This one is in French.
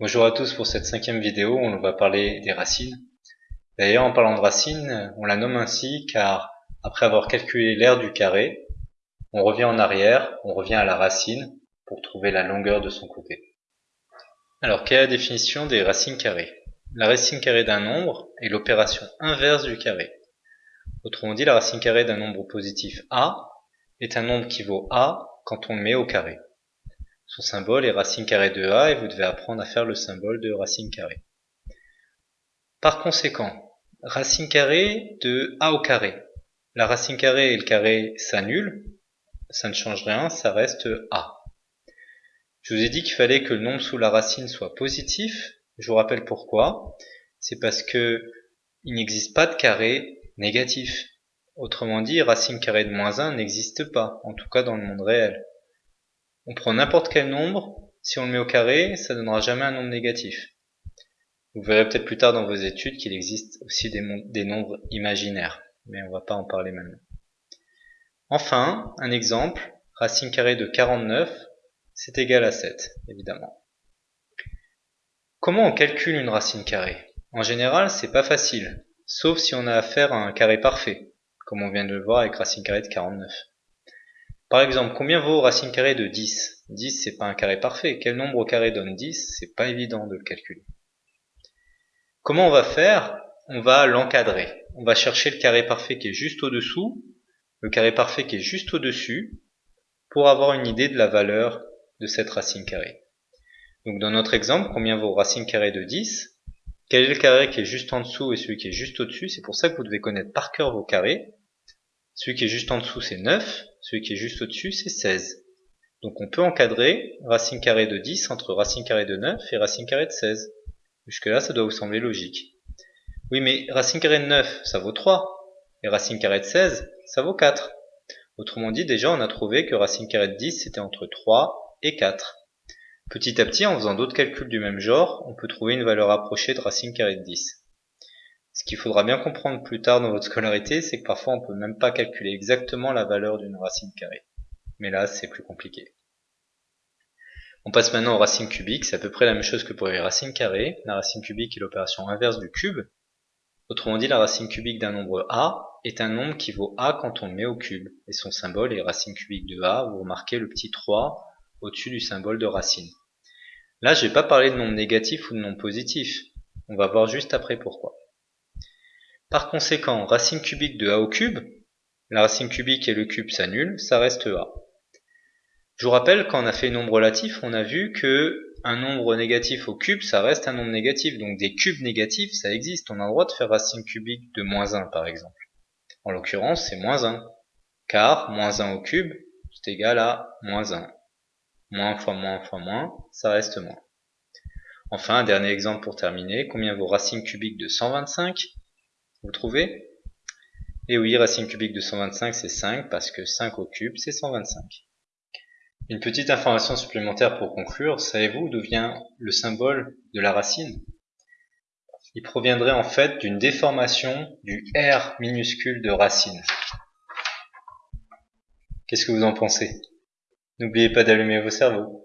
Bonjour à tous pour cette cinquième vidéo, on va parler des racines. D'ailleurs, en parlant de racines, on la nomme ainsi car après avoir calculé l'aire du carré, on revient en arrière, on revient à la racine pour trouver la longueur de son côté. Alors, quelle est la définition des racines carrées? La racine carrée d'un nombre est l'opération inverse du carré. Autrement dit, la racine carrée d'un nombre positif a est un nombre qui vaut a quand on le met au carré. Son symbole est racine carrée de a et vous devez apprendre à faire le symbole de racine carrée. Par conséquent, racine carrée de a au carré. La racine carrée et le carré s'annulent, ça ne change rien, ça reste a. Je vous ai dit qu'il fallait que le nombre sous la racine soit positif. Je vous rappelle pourquoi. C'est parce que il n'existe pas de carré négatif. Autrement dit, racine carrée de moins 1 n'existe pas, en tout cas dans le monde réel. On prend n'importe quel nombre, si on le met au carré, ça donnera jamais un nombre négatif. Vous verrez peut-être plus tard dans vos études qu'il existe aussi des, nombres imaginaires, mais on va pas en parler maintenant. Enfin, un exemple, racine carrée de 49, c'est égal à 7, évidemment. Comment on calcule une racine carrée? En général, c'est pas facile, sauf si on a affaire à un carré parfait, comme on vient de le voir avec racine carrée de 49. Par exemple, combien vaut racine carrée de 10 10 c'est pas un carré parfait. Quel nombre carré donne 10 C'est pas évident de le calculer. Comment on va faire? On va l'encadrer. On va chercher le carré parfait qui est juste au-dessous, le carré parfait qui est juste au-dessus, pour avoir une idée de la valeur de cette racine carrée. Donc dans notre exemple, combien vaut racine carrée de 10 Quel est le carré qui est juste en dessous et celui qui est juste au-dessus? C'est pour ça que vous devez connaître par cœur vos carrés. Celui qui est juste en dessous, c'est 9. Celui qui est juste au-dessus, c'est 16. Donc on peut encadrer racine carrée de 10 entre racine carrée de 9 et racine carrée de 16. Jusque là, ça doit vous sembler logique. Oui, mais racine carrée de 9, ça vaut 3. Et racine carrée de 16, ça vaut 4. Autrement dit, déjà, on a trouvé que racine carrée de 10, c'était entre 3 et 4. Petit à petit, en faisant d'autres calculs du même genre, on peut trouver une valeur approchée de racine carrée de 10. Ce qu'il faudra bien comprendre plus tard dans votre scolarité, c'est que parfois on peut même pas calculer exactement la valeur d'une racine carrée. Mais là, c'est plus compliqué. On passe maintenant aux racines cubiques, c'est à peu près la même chose que pour les racines carrées. La racine cubique est l'opération inverse du cube. Autrement dit, la racine cubique d'un nombre a est un nombre qui vaut a quand on le met au cube. Et son symbole est racine cubique de a, vous remarquez le petit 3 au-dessus du symbole de racine. Là, je vais pas parler de nombre négatif ou de nombre positif. On va voir juste après pourquoi. Par conséquent, racine cubique de a au cube, la racine cubique et le cube s'annulent, ça reste a. Je vous rappelle, quand on a fait nombre relatif, on a vu que un nombre négatif au cube, ça reste un nombre négatif. Donc des cubes négatifs, ça existe. On a le droit de faire racine cubique de moins 1, par exemple. En l'occurrence, c'est moins 1. Car moins 1 au cube, c'est égal à moins 1. Moins fois moins fois moins, ça reste moins. Enfin, un dernier exemple pour terminer. Combien vaut racine cubique de 125 vous trouvez? Et oui, racine cubique de 125, c'est 5, parce que 5 au cube, c'est 125. Une petite information supplémentaire pour conclure, savez-vous d'où vient le symbole de la racine? Il proviendrait en fait d'une déformation du R minuscule de racine. Qu'est-ce que vous en pensez? N'oubliez pas d'allumer vos cerveaux.